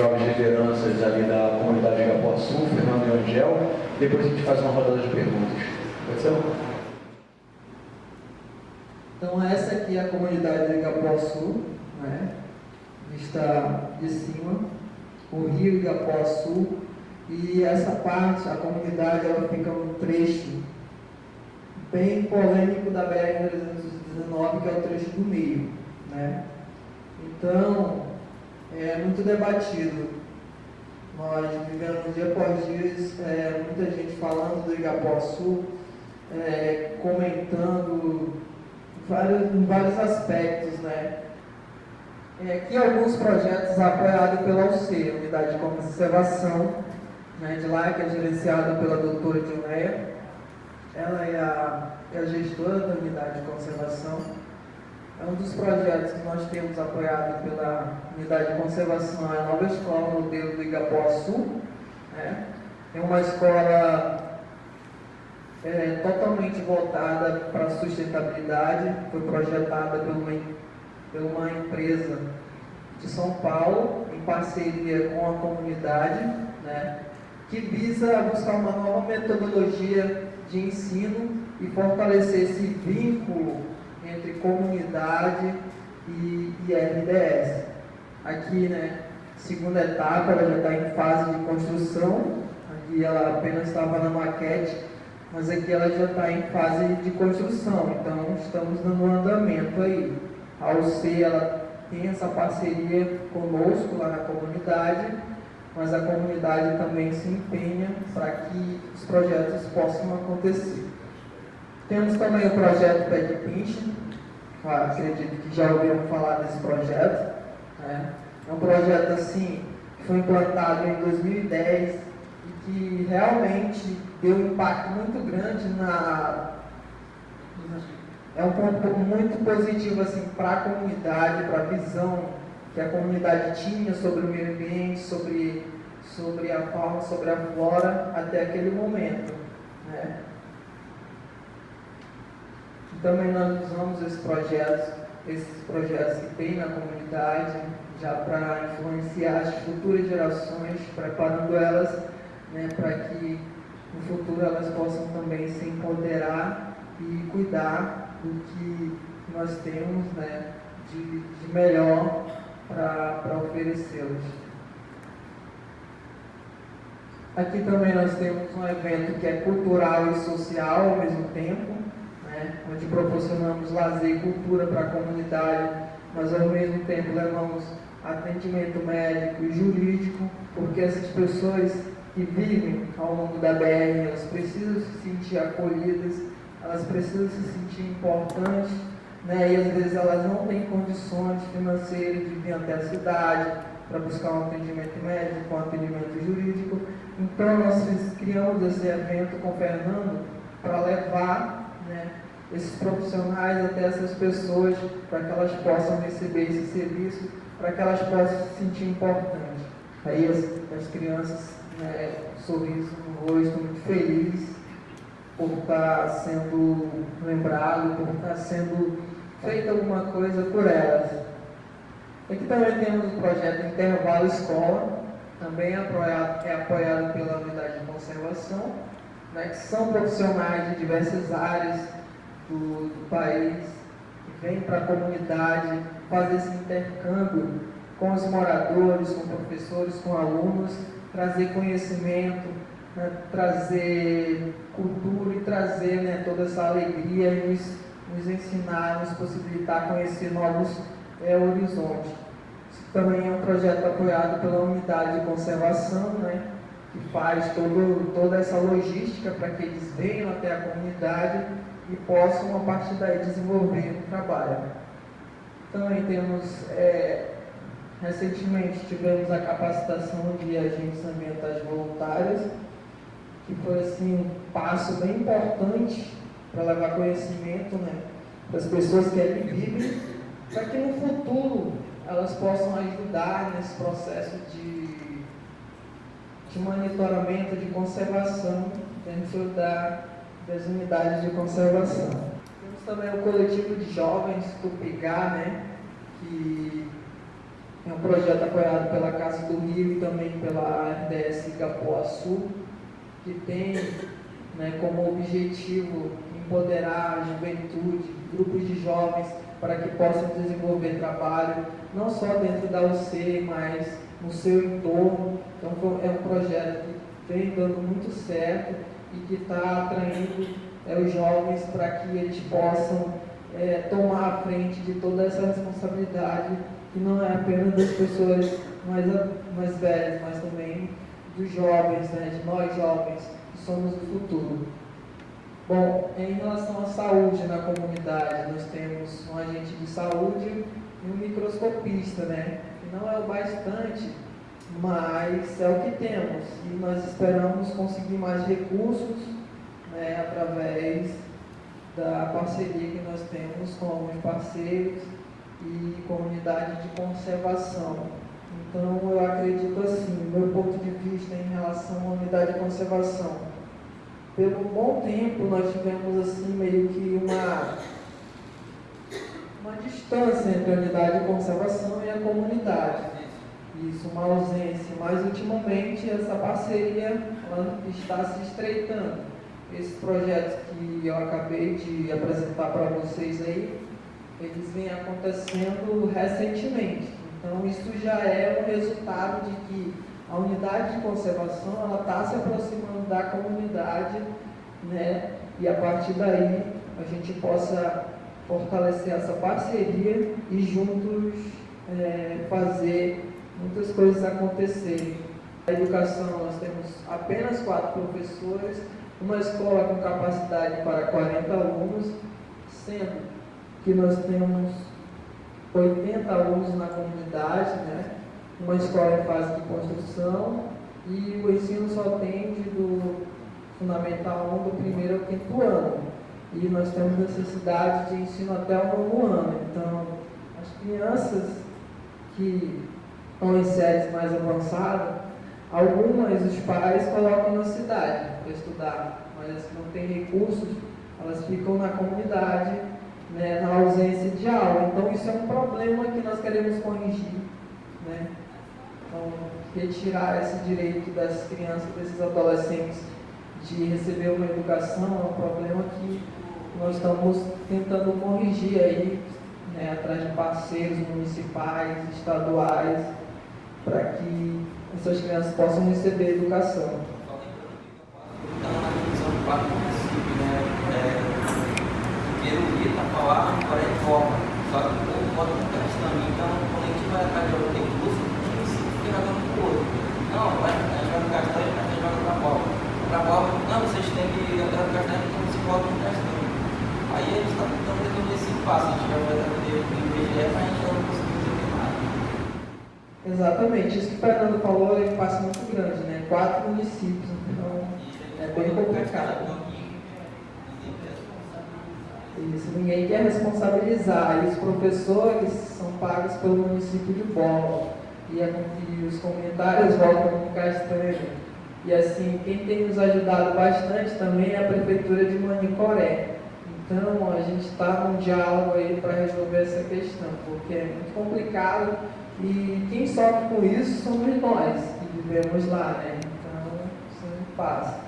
jovens lideranças ali da comunidade de Igapuaçu, Fernando e Angel, depois a gente faz uma rodada de perguntas. Pode ser? Então essa aqui é a comunidade de Igapuaçu, né? vista de cima, o rio Igapuaçu, e essa parte, a comunidade, ela fica num trecho bem polêmico da BR-319, que é o trecho do meio. Né? Então, é muito debatido. Nós vivemos dia após dia é, muita gente falando do Igapuaçu, é, comentando vários, em vários aspectos, né? É, alguns projetos apoiados pela UC, Unidade de Conservação, né, de lá, que é gerenciada pela doutora Dilneia. Ela é a, é a gestora da Unidade de Conservação. É um dos projetos que nós temos apoiado pela Unidade de Conservação, é a nova escola modelo do Igapuaçu. Né? É uma escola é, totalmente voltada para a sustentabilidade, foi projetada por uma, por uma empresa de São Paulo, em parceria com a comunidade, né, que visa buscar uma nova metodologia de ensino e fortalecer esse vínculo entre comunidade e, e RDS. Aqui, né, segunda etapa, ela já está em fase de construção, aqui ela apenas estava na maquete, mas aqui ela já está em fase de construção, então estamos dando um andamento aí. A UC ela tem essa parceria conosco lá na comunidade, mas a comunidade também se empenha para que os projetos possam acontecer. Temos também o projeto Pet Pinch, acredito que já ouviram falar desse projeto. Né? É um projeto assim, que foi implantado em 2010 e que realmente deu um impacto muito grande na. É um ponto muito positivo assim, para a comunidade, para a visão que a comunidade tinha sobre o meio ambiente, sobre, sobre a fauna, sobre a flora, até aquele momento. Né? Também nós usamos esses projetos, esses projetos que tem na comunidade, já para influenciar as futuras gerações, preparando elas né, para que no futuro elas possam também se empoderar e cuidar do que nós temos né, de, de melhor para oferecê-los. Aqui também nós temos um evento que é cultural e social ao mesmo tempo, né, onde proporcionamos lazer e cultura para a comunidade, mas ao mesmo tempo levamos atendimento médico e jurídico, porque essas pessoas que vivem ao longo da BR, elas precisam se sentir acolhidas, elas precisam se sentir importantes, né? e às vezes elas não têm condições financeiras de vir até a cidade para buscar um atendimento médico, um atendimento jurídico. Então nós criamos esse evento com o Fernando para levar esses profissionais até essas pessoas para que elas possam receber esse serviço, para que elas possam se sentir importantes. Aí as, as crianças né, sorriso no rosto, muito feliz por estar sendo lembrado, por estar sendo feita alguma coisa por elas. Aqui também temos o projeto Intervalo Escola, também apoiado, é apoiado pela Unidade de Conservação, né, que são profissionais de diversas áreas do, do país, que vêm para a comunidade fazer esse intercâmbio com os moradores, com professores, com alunos, trazer conhecimento, né, trazer cultura e trazer né, toda essa alegria e nos, nos ensinar, nos possibilitar conhecer novos é, horizontes. Isso também é um projeto apoiado pela unidade de conservação, né, que faz todo, toda essa logística para que eles venham até a comunidade e possam, a partir daí, desenvolver o trabalho. Também temos é, Recentemente tivemos a capacitação de agentes ambientais voluntários, que foi assim, um passo bem importante para levar conhecimento né, para as pessoas que ali vivem, para que no futuro elas possam ajudar nesse processo de, de monitoramento, de conservação dentro da, das unidades de conservação. Temos também o coletivo de jovens, Tupigá, né, que É um projeto apoiado pela Casa do Rio e também pela RDS Igapuaçu, que tem né, como objetivo empoderar a juventude, grupos de jovens, para que possam desenvolver trabalho, não só dentro da UC, mas no seu entorno. Então, é um projeto que vem dando muito certo e que está atraindo é, os jovens para que eles possam é, tomar a frente de toda essa responsabilidade, que não é apenas das pessoas mais, mais velhas, mas também dos jovens, né, de nós jovens, que somos o futuro. Bom, em relação à saúde na comunidade, nós temos um agente de saúde e um microscopista, né? Que não é o bastante, mas é o que temos. E nós esperamos conseguir mais recursos né, através da parceria que nós temos com alguns parceiros e comunidade de conservação. Então, eu acredito assim, meu ponto de vista em relação à unidade de conservação. Pelo bom tempo, nós tivemos assim meio que uma, uma distância entre a unidade de conservação e a comunidade. Isso, uma ausência. Mas, ultimamente, essa parceria está se estreitando esses projetos que eu acabei de apresentar para vocês aí, eles vêm acontecendo recentemente. Então, isso já é um resultado de que a unidade de conservação ela está se aproximando da comunidade, né? E a partir daí a gente possa fortalecer essa parceria e juntos é, fazer muitas coisas acontecerem. A educação, nós temos apenas quatro professores, uma escola com capacidade para 40 alunos, sendo que nós temos 80 alunos na comunidade, né? uma escola em fase de construção e o ensino só atende do Fundamental 1 do primeiro ao quinto ano. E nós temos necessidade de ensino até o novo ano. Então, as crianças que em séries mais avançadas, algumas os pais colocam na cidade para estudar, mas as que não têm recursos, elas ficam na comunidade, né, na ausência de aula. Então isso é um problema que nós queremos corrigir. Né? Então, retirar esse direito das crianças, desses adolescentes, de receber uma educação é um problema que nós estamos tentando corrigir aí, né, atrás de parceiros municipais, estaduais, para que essas crianças possam receber educação. Então, município, né? É, Forma. Só que o povo bota. Então, curso, fica jogando outro. Não, vai, a gente vai no castanho, a gente joga pra Copa. Pra Copa, não, vocês têm que no castanho. Aí a gente está tentando resolver esse passo. A gente vai fazer o IBGE, mas a gente não. Exatamente, isso que o Fernando falou é um passo muito grande, né? Quatro municípios, então é bem complicado. Isso, ninguém quer responsabilizar. E os professores são pagos pelo município de Bola. E, a, e os comentários voltam no Castanho. E assim, quem tem nos ajudado bastante também é a Prefeitura de Manicoré. Então, a gente está num diálogo aí para resolver essa questão, porque é muito complicado e quem sofre com isso somos nós, que vivemos lá, né? Então, isso não passa.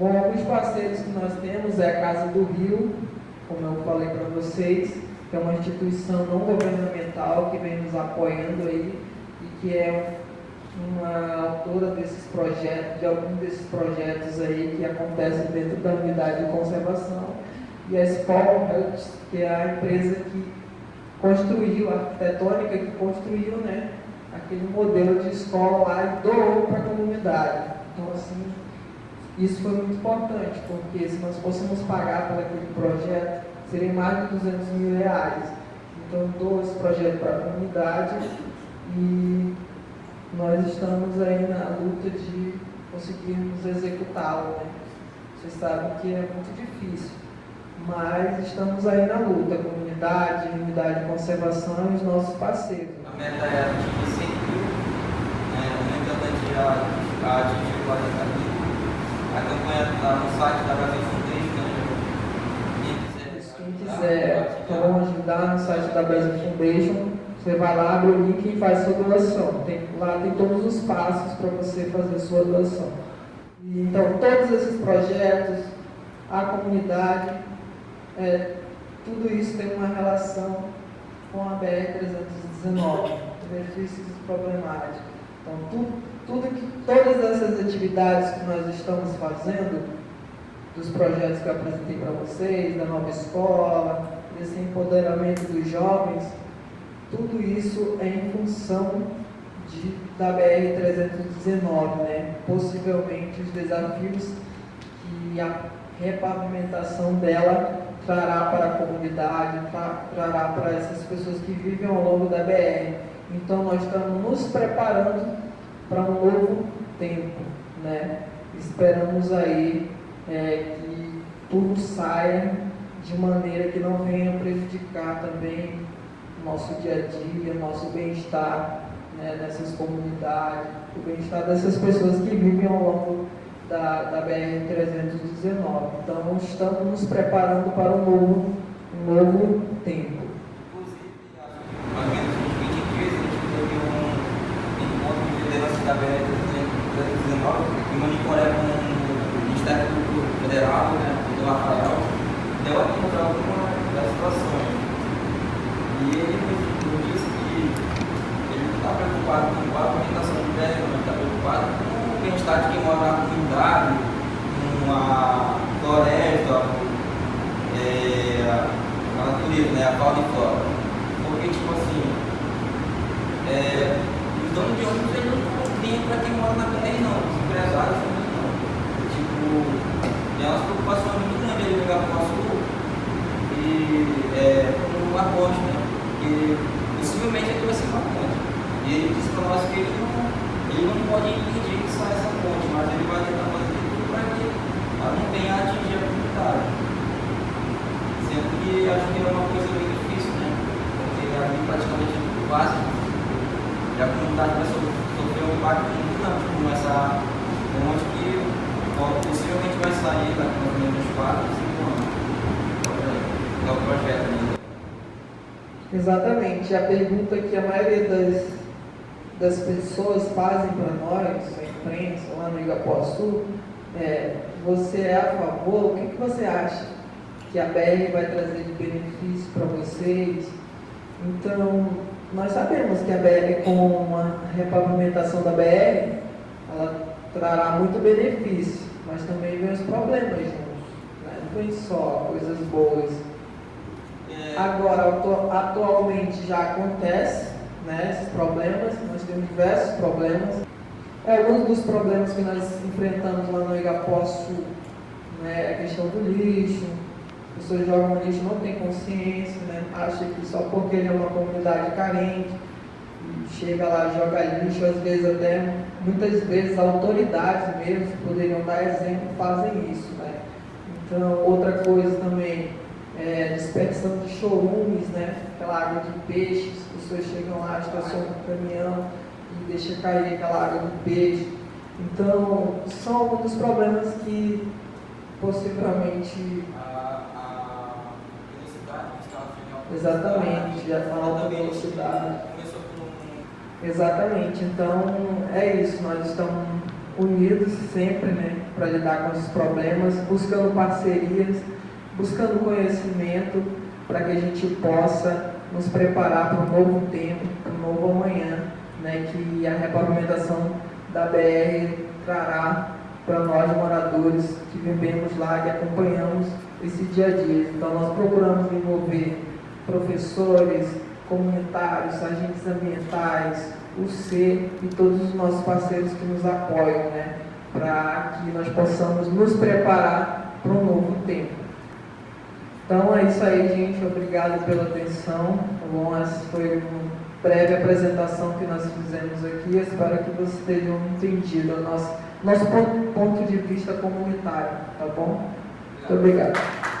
Bom, alguns parceiros que nós temos é a Casa do Rio, como eu falei para vocês, que é uma instituição não governamental que vem nos apoiando aí e que é uma autora desses projetos, de alguns desses projetos aí que acontecem dentro da unidade de conservação. E a Spol que é a empresa que construiu, a arquitetônica que construiu né, aquele modelo de escola lá e doou para a comunidade. Então, assim, isso foi muito importante, porque se nós fôssemos pagar por aquele projeto, seria mais de 200 mil reais. Então, dou esse projeto para a comunidade e nós estamos aí na luta de conseguirmos executá-lo. Né? Vocês sabem que é muito difícil, mas estamos aí na luta, a comunidade, a unidade de conservação e os nossos parceiros. A meta é atingir 100 mil, né? aumentando a atingir 40 mil a campanha está no site da Brasil quiser tá ajudar no site da Best Foundation, você vai lá, abre o link e faz sua doação. Tem, lá tem todos os passos para você fazer sua doação. Então, todos esses projetos, a comunidade, é, tudo isso tem uma relação com a BR-319, benefícios problemáticos. Então, tudo, tudo que, todas essas atividades que nós estamos fazendo, dos projetos que eu apresentei para vocês, da nova escola, desse empoderamento dos jovens, tudo isso é em função de, da BR-319, né? possivelmente os desafios que a repavimentação dela trará para a comunidade, trará para essas pessoas que vivem ao longo da BR. Então nós estamos nos preparando para um novo tempo, né? Esperamos aí é, que tudo saia de maneira que não venha prejudicar também nosso dia a dia, nosso bem-estar né, nessas comunidades, o bem-estar dessas pessoas que vivem ao longo da, da BR-319. Então, estamos nos preparando para um novo, um novo tempo. Inclusive, mais ou menos em 2013, a gente teve um encontro de liderança da BR-319 em Manicoré com o Ministério Federal, né, do Rafael, deu a contra alguma das situações. E ele nos disse que ele não está preocupado com a alimentação do BR, mas está preocupado com bem-estar de quem mora na comunidade, numa floresta, é, a natureza, né, a fauna e flora. Porque, tipo assim, é, os donos de ônibus não tem para quem mora na BR, não, os empresários não. Tem umas preocupações muito grandes ali no Igapó Sul e é, a ponte, né? Porque possivelmente ele vai ser uma ponte. E ele disse para nós que ele não, ele não pode impedir essa ponte, mas ele vai tentar fazer tudo para que ela não venha a atingir a comunidade. Sendo que acho que é uma coisa bem difícil, né? Porque ali praticamente é tudo. E a comunidade vai sofrer um impacto muito grande com essa ponte que possivelmente vai sair daqui a 2024, 5 anos. É o projeto ainda. Exatamente. A pergunta que a maioria das, das pessoas fazem para nós imprensa lá no Igapuaçu, é, você é a favor, o que, que você acha que a BR vai trazer de benefício para vocês? Então, nós sabemos que a BR, com uma repavimentação da BR, ela trará muito benefício, mas também vem os problemas juntos. Né? Não vem só coisas boas. É. Agora, atualmente já acontece né, esses problemas, nós temos diversos problemas. É, alguns dos problemas que nós enfrentamos lá no Igapoçu né, é a questão do lixo, as pessoas jogam lixo, não tem consciência, né, acha que só porque ele é uma comunidade carente, chega lá, joga lixo, às vezes até, muitas vezes autoridades mesmo, que poderiam dar exemplo, fazem isso. Né? Então, outra coisa também, é dispersão de chorumes, né? aquela água de peixe, as pessoas chegam lá, estacionam o caminhão, e deixa cair aquela água do peixe. Então, são alguns dos problemas que possivelmente. A, a velocidade Exatamente, já falou da velocidade. Exatamente, então é isso, nós estamos unidos sempre né, para lidar com esses problemas, buscando parcerias, buscando conhecimento para que a gente possa nos preparar para um novo tempo, para um novo amanhã né, que a repavimentação da BR trará para nós moradores que vivemos lá, que acompanhamos esse dia a dia. Então nós procuramos envolver professores, comunitários, agentes ambientais, o C e todos os nossos parceiros que nos apoiam, né, para que nós possamos nos preparar para um novo tempo. Então é isso aí, gente. Obrigado pela atenção. Tá bom? Esse foi um breve apresentação que nós fizemos aqui. Espero que vocês tenham entendido o nosso, nosso ponto de vista comunitário, tá bom? Muito obrigado.